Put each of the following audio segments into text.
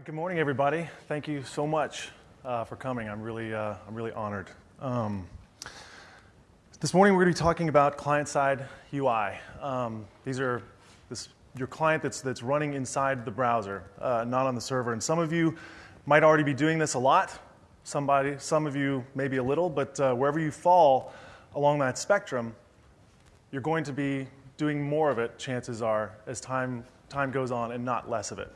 Right, good morning, everybody. Thank you so much uh, for coming. I'm really, uh, I'm really honored. Um, this morning, we're going to be talking about client-side UI. Um, these are this, your client that's, that's running inside the browser, uh, not on the server. And some of you might already be doing this a lot. Somebody, some of you maybe a little, but uh, wherever you fall along that spectrum, you're going to be doing more of it, chances are, as time, time goes on, and not less of it.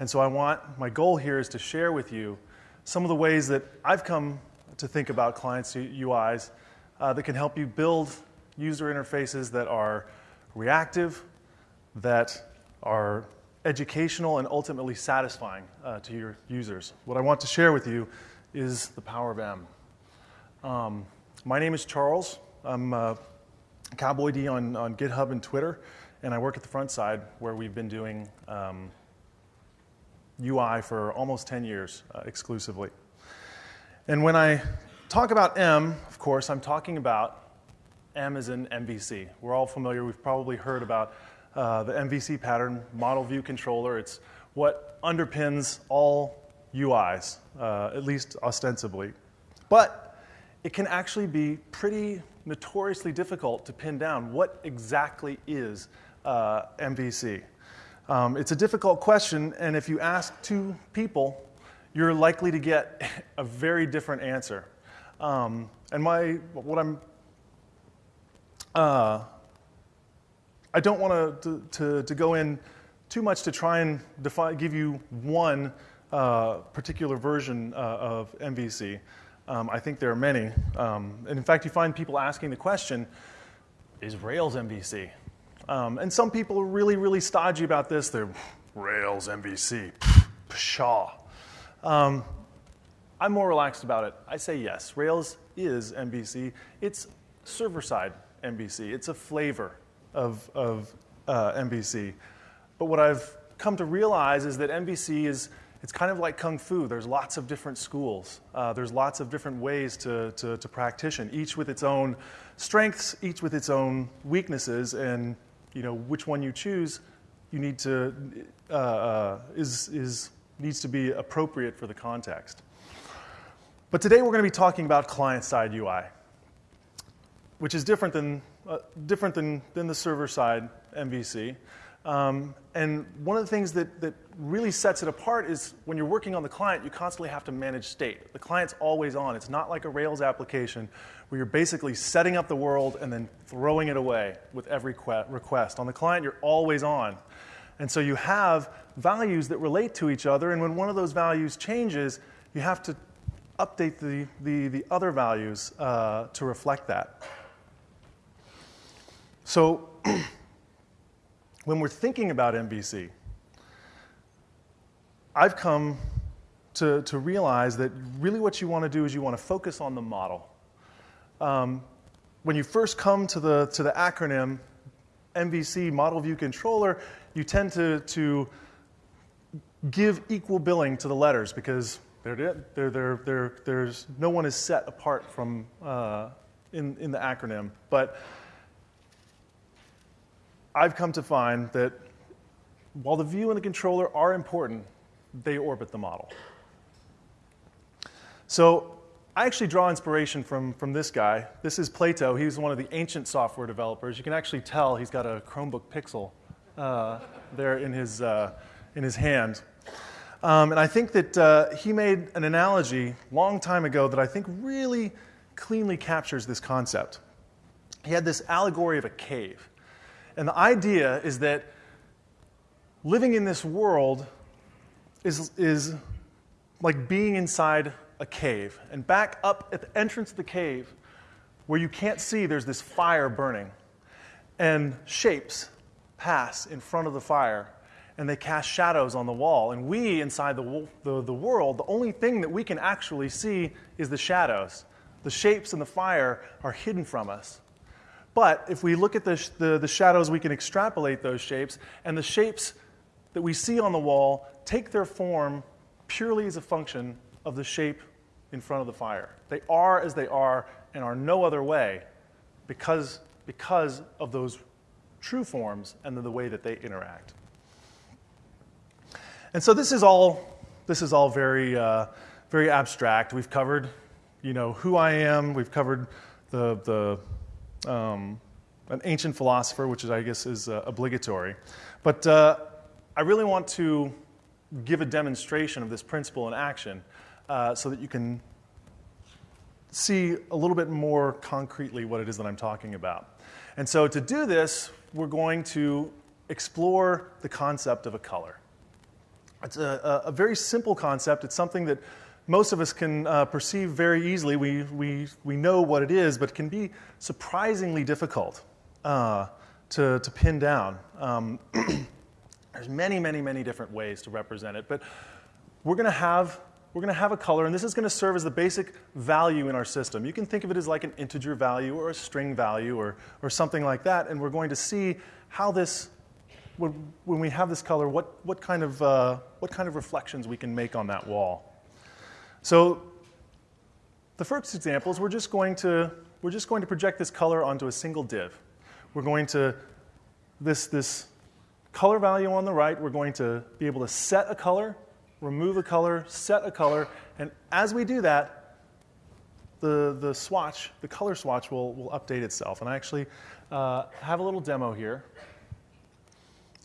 And so I want, my goal here is to share with you some of the ways that I've come to think about clients' UIs uh, that can help you build user interfaces that are reactive, that are educational, and ultimately satisfying uh, to your users. What I want to share with you is the power of M. Um, my name is Charles. I'm Cowboy D on, on GitHub and Twitter, and I work at the Frontside where we've been doing um, UI for almost 10 years uh, exclusively. And when I talk about M, of course, I'm talking about M as in MVC. We're all familiar, we've probably heard about uh, the MVC pattern, model view controller. It's what underpins all UIs, uh, at least ostensibly. But it can actually be pretty notoriously difficult to pin down what exactly is uh, MVC. Um, it's a difficult question, and if you ask two people, you're likely to get a very different answer. Um, and my, what I'm, uh, I don't want to, to, to go in too much to try and define, give you one uh, particular version uh, of MVC. Um, I think there are many. Um, and in fact, you find people asking the question, is Rails MVC? Um, and some people are really, really stodgy about this. They're Rails, MVC, pshaw. Um, I'm more relaxed about it. I say yes. Rails is MVC. It's server-side MVC. It's a flavor of, of uh, MVC. But what I've come to realize is that MVC is it's kind of like kung fu. There's lots of different schools. Uh, there's lots of different ways to, to, to practitioner, each with its own strengths, each with its own weaknesses, and you know, which one you choose, you need to, uh, uh, is, is, needs to be appropriate for the context. But today we're going to be talking about client-side UI, which is different than, uh, different than, than the server-side MVC. Um, and one of the things that, that really sets it apart is when you're working on the client, you constantly have to manage state. The client's always on. It's not like a Rails application where you're basically setting up the world and then throwing it away with every request. On the client, you're always on. And so you have values that relate to each other, and when one of those values changes, you have to update the, the, the other values uh, to reflect that. So when we're thinking about MVC, I've come to, to realize that really what you want to do is you want to focus on the model. Um, when you first come to the, to the acronym MVC, Model View Controller, you tend to, to give equal billing to the letters because they're, they're, they're, there's, no one is set apart from uh, in, in the acronym. But I've come to find that while the view and the controller are important, they orbit the model. So I actually draw inspiration from, from this guy. This is Plato. He's one of the ancient software developers. You can actually tell he's got a Chromebook Pixel uh, there in his, uh, in his hand. Um, and I think that uh, he made an analogy long time ago that I think really cleanly captures this concept. He had this allegory of a cave. And the idea is that living in this world is, is like being inside a cave. And back up at the entrance of the cave, where you can't see, there's this fire burning. And shapes pass in front of the fire, and they cast shadows on the wall. And we, inside the, the, the world, the only thing that we can actually see is the shadows. The shapes and the fire are hidden from us. But if we look at the, the, the, shadows, we can extrapolate those shapes, and the shapes that we see on the wall take their form purely as a function of the shape in front of the fire. They are as they are and are no other way because, because of those true forms and the way that they interact. And so this is all this is all very, uh, very abstract. We've covered, you know, who I am. We've covered the, the um, an ancient philosopher, which is, I guess is uh, obligatory. But uh, I really want to give a demonstration of this principle in action uh, so that you can see a little bit more concretely what it is that I'm talking about. And so to do this, we're going to explore the concept of a color. It's a, a, a very simple concept. It's something that most of us can uh, perceive very easily. We, we, we know what it is, but it can be surprisingly difficult uh, to, to pin down. Um, there's many, many, many different ways to represent it, but we're going to have we're going to have a color, and this is going to serve as the basic value in our system. You can think of it as like an integer value or a string value or, or something like that, and we're going to see how this, when, we have this color, what, what, kind of, uh, what kind of reflections we can make on that wall. So the first example is we're just going to, we're just going to project this color onto a single div. We're going to, this, this color value on the right, we're going to be able to set a color remove a color, set a color, and as we do that, the, the swatch, the color swatch will, will update itself. And I actually uh, have a little demo here.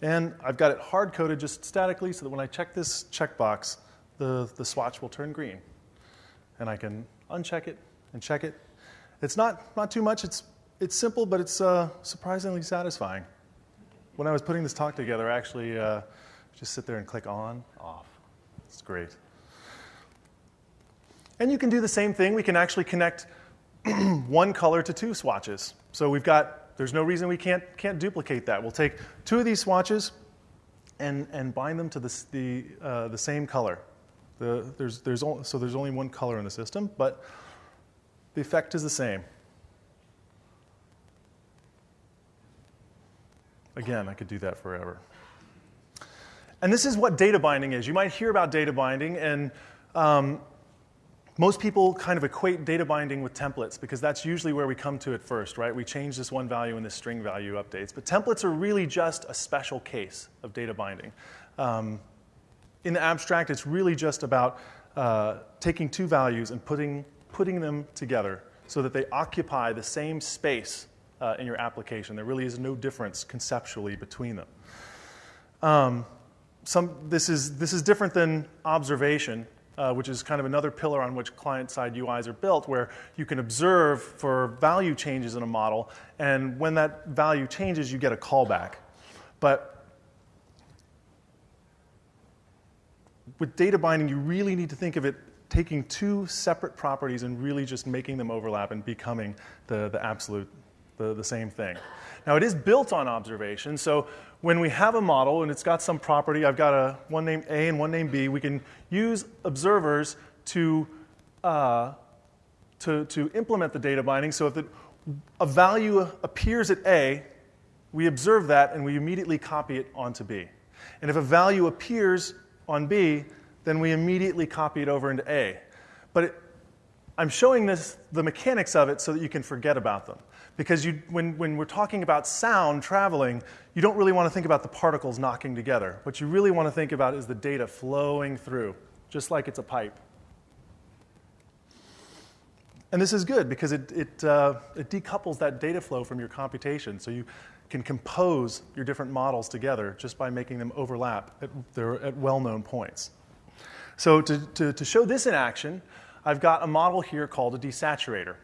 And I've got it hard coded just statically so that when I check this checkbox, the, the swatch will turn green. And I can uncheck it and check it. It's not, not too much, it's, it's simple, but it's uh, surprisingly satisfying. When I was putting this talk together, I actually uh, just sit there and click on, off. It's great. And you can do the same thing. We can actually connect one color to two swatches. So we've got, there's no reason we can't, can't duplicate that. We'll take two of these swatches and, and bind them to the, the, uh, the same color. The, there's, there's so there's only one color in the system, but the effect is the same. Again, I could do that forever. And this is what data binding is. You might hear about data binding, and um, most people kind of equate data binding with templates because that's usually where we come to it first, right? We change this one value and this string value updates. But templates are really just a special case of data binding. Um, in the abstract, it's really just about uh, taking two values and putting, putting them together so that they occupy the same space uh, in your application. There really is no difference conceptually between them. Um, some, this, is, this is different than observation, uh, which is kind of another pillar on which client-side UIs are built, where you can observe for value changes in a model, and when that value changes, you get a callback. But with data binding, you really need to think of it taking two separate properties and really just making them overlap and becoming the, the absolute, the, the same thing. Now, it is built on observation, so when we have a model and it's got some property, I've got a one named A and one named B, we can use observers to, uh, to, to implement the data binding. So if the, a value appears at A, we observe that and we immediately copy it onto B. And if a value appears on B, then we immediately copy it over into A. But it, I'm showing this, the mechanics of it so that you can forget about them. Because you, when, when we're talking about sound traveling, you don't really want to think about the particles knocking together. What you really want to think about is the data flowing through, just like it's a pipe. And this is good because it, it, uh, it decouples that data flow from your computation. So you can compose your different models together just by making them overlap at, at well-known points. So to, to, to show this in action, I've got a model here called a desaturator.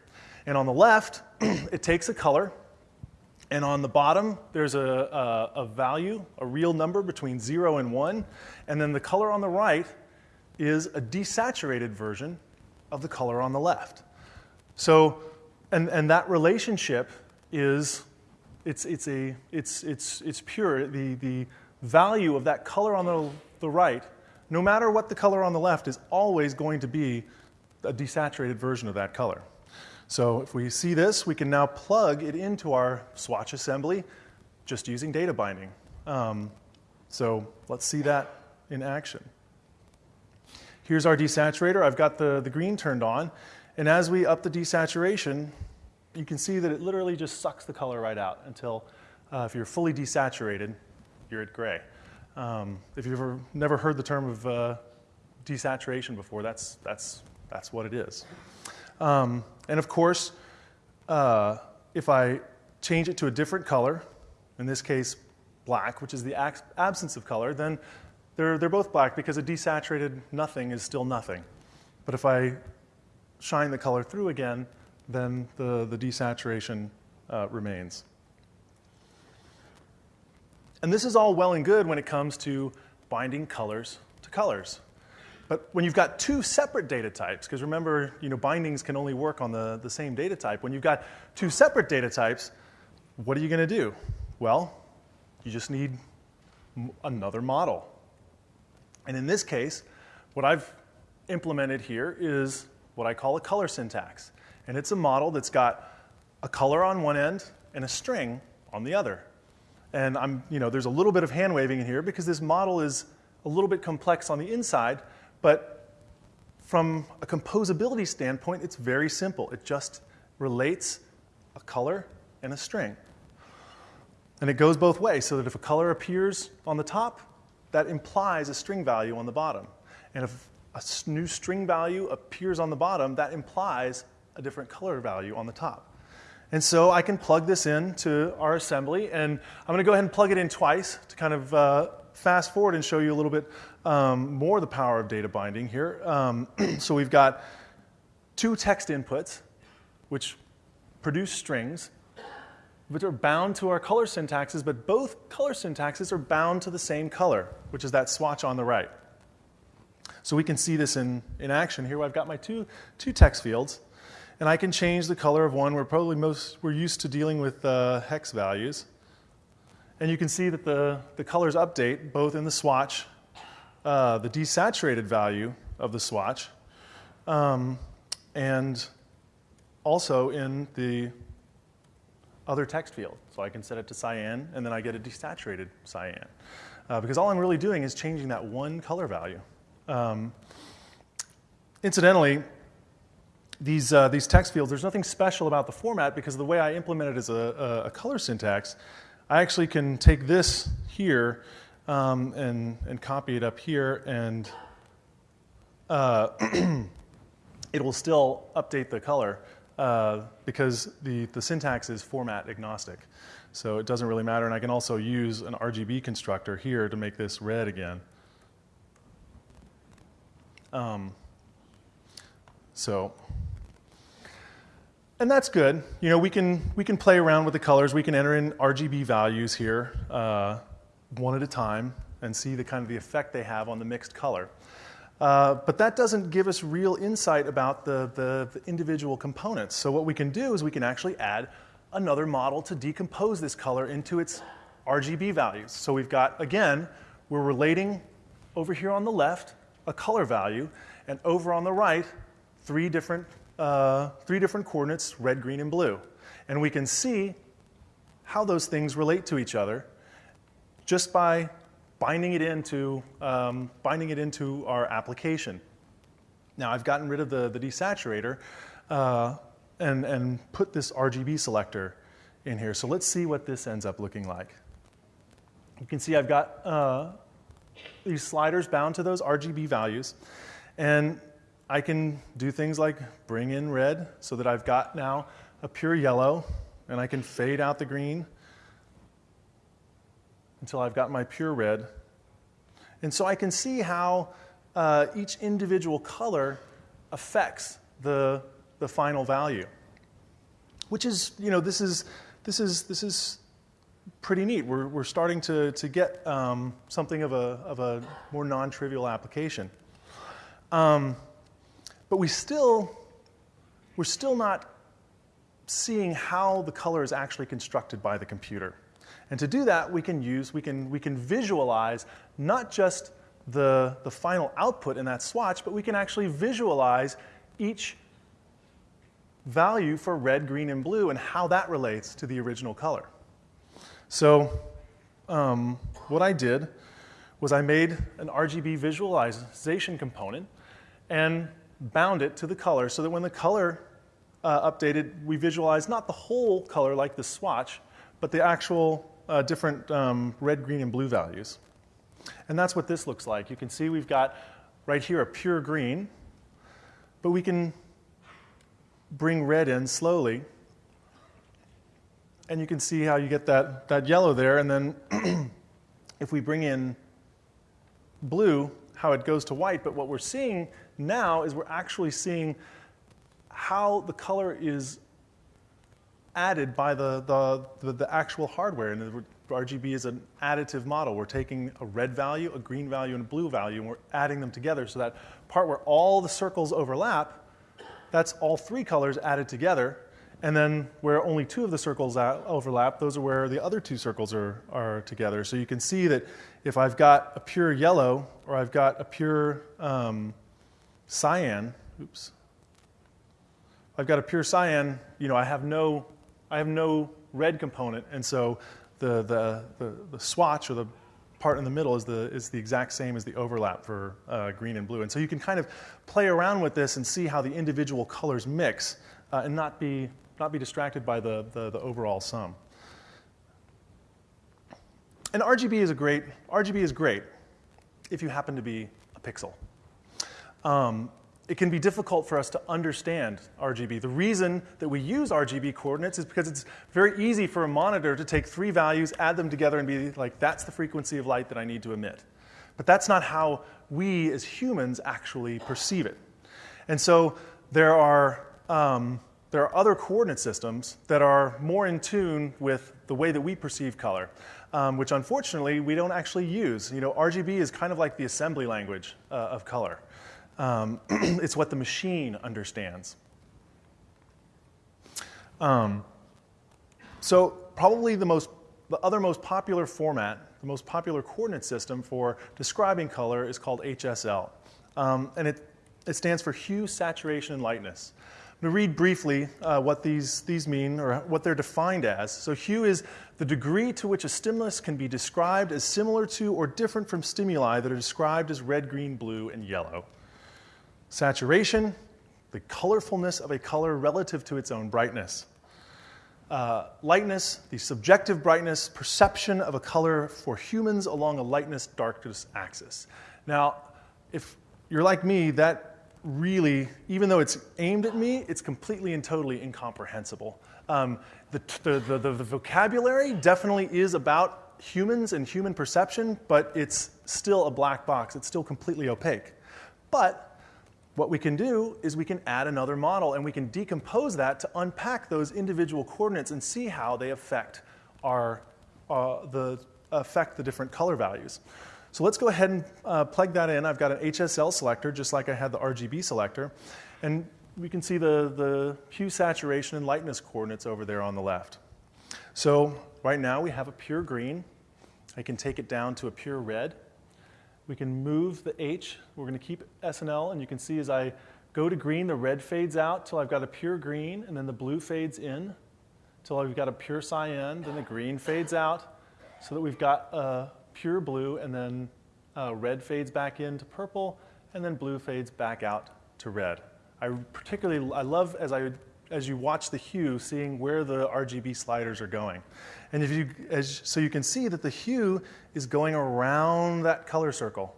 And on the left, it takes a color, and on the bottom, there's a, a, a, value, a real number between 0 and 1. And then the color on the right is a desaturated version of the color on the left. So, and, and that relationship is, it's, it's, a, it's, it's, it's pure. The, the value of that color on the, the right, no matter what the color on the left, is always going to be a desaturated version of that color. So if we see this, we can now plug it into our swatch assembly just using data binding. Um, so let's see that in action. Here's our desaturator. I've got the, the green turned on. And as we up the desaturation, you can see that it literally just sucks the color right out until, uh, if you're fully desaturated, you're at gray. Um, if you've ever, never heard the term of uh, desaturation before, that's, that's, that's what it is. Um, and of course, uh, if I change it to a different color, in this case black, which is the absence of color, then they're, they're both black because a desaturated nothing is still nothing. But if I shine the color through again, then the, the desaturation uh, remains. And this is all well and good when it comes to binding colors to colors. But when you've got two separate data types, because remember, you know, bindings can only work on the, the same data type. When you've got two separate data types, what are you going to do? Well, you just need another model. And in this case, what I've implemented here is what I call a color syntax. And it's a model that's got a color on one end and a string on the other. And I'm, you know, there's a little bit of hand waving in here because this model is a little bit complex on the inside, but from a composability standpoint, it's very simple. It just relates a color and a string. And it goes both ways, so that if a color appears on the top, that implies a string value on the bottom. And if a new string value appears on the bottom, that implies a different color value on the top. And so I can plug this in to our assembly, and I'm going to go ahead and plug it in twice to kind of uh, fast forward and show you a little bit um, more the power of data binding here. Um, so we've got two text inputs, which produce strings, which are bound to our color syntaxes, but both color syntaxes are bound to the same color, which is that swatch on the right. So we can see this in, in action here. I've got my two, two text fields, and I can change the color of one. We're probably most, we're used to dealing with uh, hex values. And you can see that the, the colors update both in the swatch, uh, the desaturated value of the swatch, um, and also in the other text field. So I can set it to cyan, and then I get a desaturated cyan. Uh, because all I'm really doing is changing that one color value. Um, incidentally, these, uh, these text fields, there's nothing special about the format because the way I implement it is a, a, color syntax, I actually can take this here um, and, and copy it up here, and uh, it will still update the color uh, because the, the syntax is format agnostic. So it doesn't really matter, and I can also use an RGB constructor here to make this red again. Um, so, and that's good. You know, we can, we can play around with the colors. We can enter in RGB values here uh, one at a time and see the kind of the effect they have on the mixed color. Uh, but that doesn't give us real insight about the, the, the, individual components. So what we can do is we can actually add another model to decompose this color into its RGB values. So we've got, again, we're relating over here on the left a color value, and over on the right, three different, uh, three different coordinates, red, green, and blue. And we can see how those things relate to each other just by binding it into, um, binding it into our application. Now I've gotten rid of the, the desaturator uh, and, and put this RGB selector in here. So let's see what this ends up looking like. You can see I've got uh, these sliders bound to those RGB values. And I can do things like bring in red so that I've got now a pure yellow, and I can fade out the green until I've got my pure red. And so I can see how uh, each individual color affects the, the final value, which is, you know, this is, this is, this is pretty neat. We're, we're starting to, to get um, something of a, of a more non trivial application. Um, but we still, we're still not seeing how the color is actually constructed by the computer. And to do that, we can use, we can, we can visualize not just the, the final output in that swatch, but we can actually visualize each value for red, green, and blue and how that relates to the original color. So um, what I did was I made an RGB visualization component and bound it to the color so that when the color uh, updated, we visualize not the whole color like the swatch, but the actual uh, different um, red, green, and blue values. And that's what this looks like. You can see we've got right here a pure green, but we can bring red in slowly. And you can see how you get that, that yellow there. And then if we bring in blue, how it goes to white. But what we're seeing now is we're actually seeing how the color is added by the, the, the, the actual hardware. And RGB is an additive model. We're taking a red value, a green value, and a blue value, and we're adding them together. So that part where all the circles overlap, that's all three colors added together. And then where only two of the circles overlap, those are where the other two circles are, are together. So you can see that if I've got a pure yellow or I've got a pure um, cyan, oops, I've got a pure cyan, you know, I have no I have no red component, and so the, the, the, the, swatch or the part in the middle is the, is the exact same as the overlap for uh, green and blue. And so you can kind of play around with this and see how the individual colors mix uh, and not be, not be distracted by the, the, the overall sum. And RGB is a great, RGB is great if you happen to be a pixel. Um, it can be difficult for us to understand RGB. The reason that we use RGB coordinates is because it's very easy for a monitor to take three values, add them together, and be like, that's the frequency of light that I need to emit. But that's not how we as humans actually perceive it. And so there are, um, there are other coordinate systems that are more in tune with the way that we perceive color, um, which unfortunately we don't actually use. You know, RGB is kind of like the assembly language uh, of color. Um, it's what the machine understands. Um, so probably the most, the other most popular format, the most popular coordinate system for describing color is called HSL, um, and it, it stands for hue, saturation, and lightness. I'm going to read briefly uh, what these, these mean or what they're defined as. So, hue is the degree to which a stimulus can be described as similar to or different from stimuli that are described as red, green, blue, and yellow. Saturation, the colorfulness of a color relative to its own brightness. Uh, lightness, the subjective brightness, perception of a color for humans along a lightness darkness axis. Now, if you're like me, that really, even though it's aimed at me, it's completely and totally incomprehensible. Um, the, the, the, the, vocabulary definitely is about humans and human perception, but it's still a black box. It's still completely opaque. But what we can do is we can add another model and we can decompose that to unpack those individual coordinates and see how they affect our, uh, the, affect the different color values. So let's go ahead and uh, plug that in. I've got an HSL selector, just like I had the RGB selector. And we can see the, the hue, saturation, and lightness coordinates over there on the left. So right now we have a pure green. I can take it down to a pure red. We can move the H. We're going to keep SNL, and L, and you can see as I go to green, the red fades out till I've got a pure green, and then the blue fades in till I've got a pure cyan, then the green fades out so that we've got a pure blue, and then uh, red fades back into purple, and then blue fades back out to red. I particularly, I love as I as you watch the hue, seeing where the RGB sliders are going. And if you, as, so you can see that the hue is going around that color circle.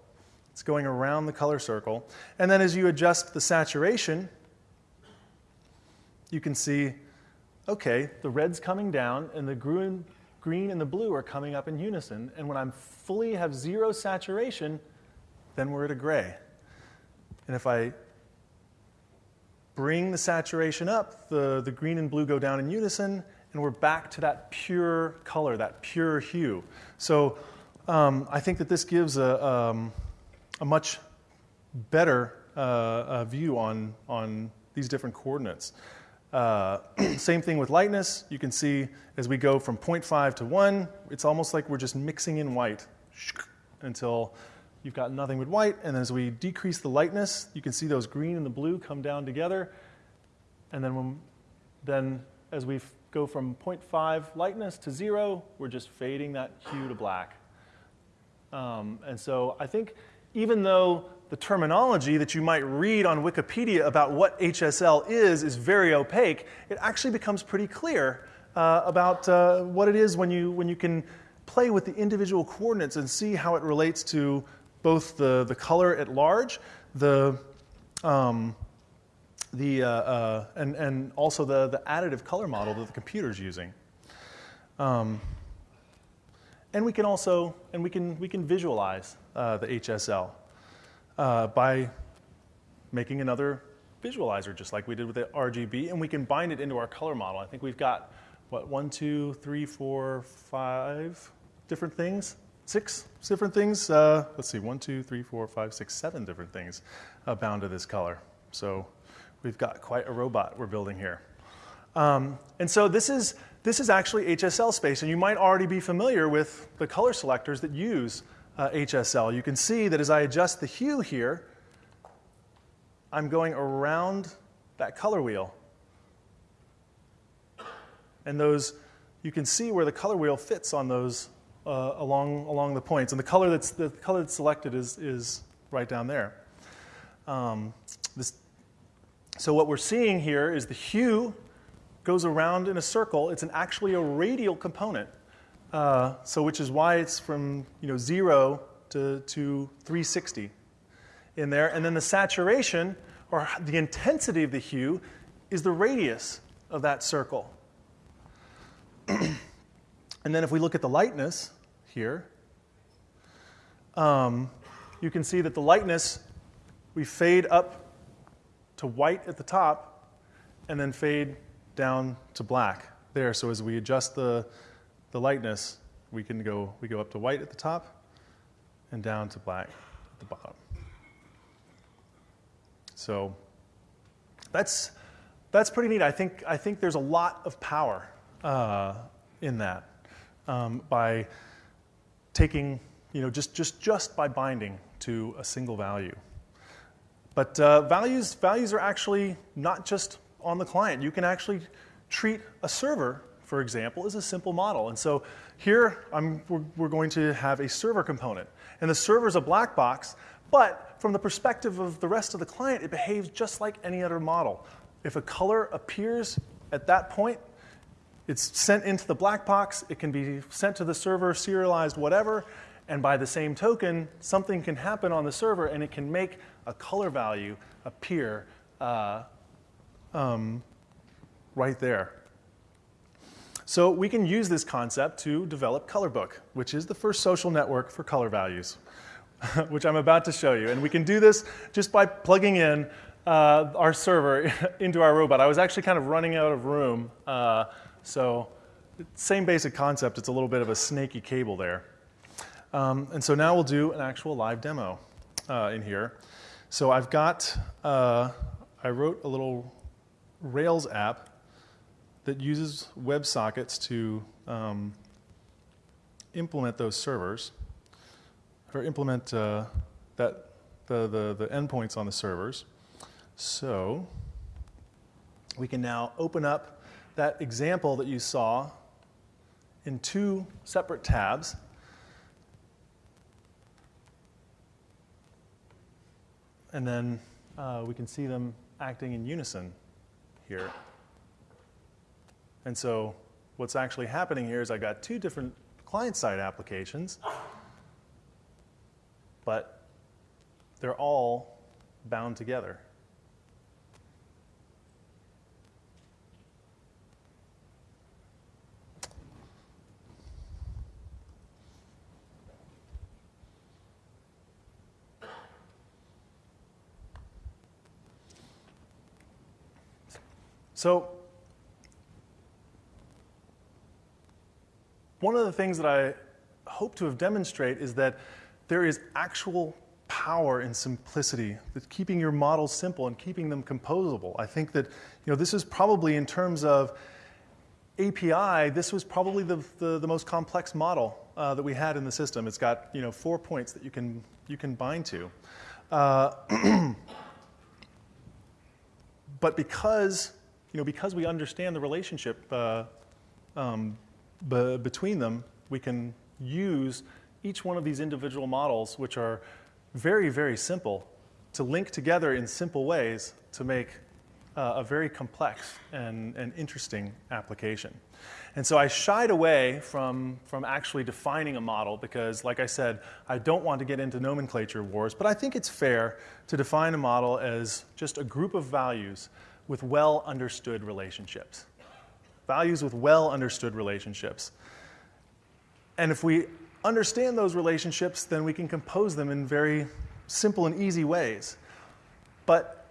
It's going around the color circle. And then as you adjust the saturation, you can see, okay, the red's coming down and the green, green and the blue are coming up in unison. And when I'm fully have zero saturation, then we're at a gray. And if I bring the saturation up, the, the green and blue go down in unison, and we're back to that pure color, that pure hue. So um, I think that this gives a, um, a much better uh, view on, on these different coordinates. Uh, same thing with lightness. You can see as we go from 0.5 to 1, it's almost like we're just mixing in white until you've got nothing but white. And as we decrease the lightness, you can see those green and the blue come down together. And then, when, then as we go from 0.5 lightness to zero, we're just fading that hue to black. Um, and so I think even though the terminology that you might read on Wikipedia about what HSL is is very opaque, it actually becomes pretty clear uh, about uh, what it is when you, when you can play with the individual coordinates and see how it relates to both the, the color at large, the, um, the, uh, uh, and, and also the, the additive color model that the computer is using. Um, and we can also, and we can, we can visualize uh, the HSL uh, by making another visualizer, just like we did with the RGB, and we can bind it into our color model. I think we've got, what, one, two, three, four, five different things, six different things. Uh, let's see, one, two, three, four, five, six, seven different things uh, bound to this color. So we've got quite a robot we're building here. Um, and so this is, this is actually HSL space, and you might already be familiar with the color selectors that use uh, HSL. You can see that as I adjust the hue here, I'm going around that color wheel. And those, you can see where the color wheel fits on those uh, along, along the points. And the color that's, the color that's selected is, is right down there. Um, this, so what we're seeing here is the hue goes around in a circle. It's an, actually a radial component. Uh, so which is why it's from you know, 0 to, to 360 in there. And then the saturation, or the intensity of the hue, is the radius of that circle. and then if we look at the lightness here, um, you can see that the lightness, we fade up to white at the top and then fade down to black there. So as we adjust the, the lightness, we can go, we go up to white at the top and down to black at the bottom. So that's, that's pretty neat. I think, I think there's a lot of power uh, in that um, by taking, you know, just, just, just by binding to a single value. But uh, values, values are actually not just on the client. You can actually treat a server, for example, is a simple model. And so here I'm, we're, we're going to have a server component. And the server is a black box, but from the perspective of the rest of the client, it behaves just like any other model. If a color appears at that point, it's sent into the black box, it can be sent to the server, serialized, whatever, and by the same token, something can happen on the server and it can make a color value appear uh, um, right there. So we can use this concept to develop Colorbook, which is the first social network for color values, which I'm about to show you. And we can do this just by plugging in uh, our server into our robot. I was actually kind of running out of room, uh, so same basic concept. It's a little bit of a snaky cable there. Um, and so now we'll do an actual live demo uh, in here. So I've got, uh, I wrote a little Rails app that uses WebSockets to um, implement those servers, or implement uh, that the, the, the endpoints on the servers. So we can now open up that example that you saw in two separate tabs. And then uh, we can see them acting in unison here. And so what's actually happening here is I've got two different client-side applications, but they're all bound together. So one of the things that I hope to have demonstrated is that there is actual power in simplicity, that keeping your models simple and keeping them composable. I think that you know, this is probably in terms of API, this was probably the, the, the most complex model uh, that we had in the system. It's got you know, four points that you can, you can bind to. Uh, but because you know, because we understand the relationship uh, um, between them, we can use each one of these individual models, which are very, very simple, to link together in simple ways to make uh, a very complex and, and interesting application. And so I shied away from, from actually defining a model because, like I said, I don't want to get into nomenclature wars, but I think it's fair to define a model as just a group of values with well understood relationships. Values with well understood relationships. And if we understand those relationships, then we can compose them in very simple and easy ways. But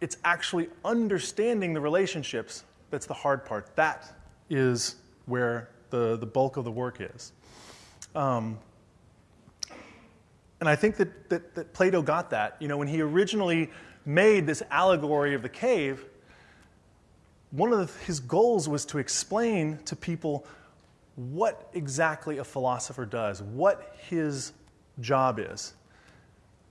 it's actually understanding the relationships that's the hard part. That is where the, the bulk of the work is. Um, and I think that, that, that Plato got that. You know, when he originally made this allegory of the cave, one of his goals was to explain to people what exactly a philosopher does, what his job is.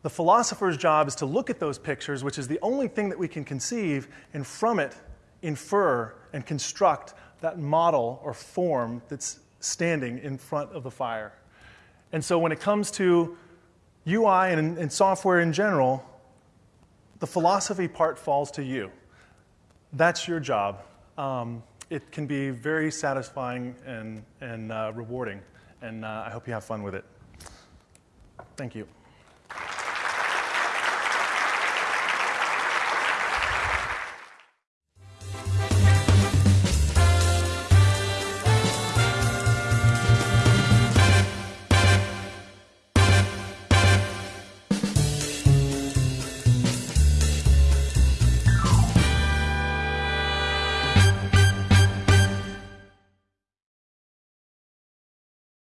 The philosopher's job is to look at those pictures, which is the only thing that we can conceive, and from it infer and construct that model or form that's standing in front of the fire. And so when it comes to UI and, and software in general, the philosophy part falls to you. That's your job. Um, it can be very satisfying and, and uh, rewarding, and uh, I hope you have fun with it. Thank you.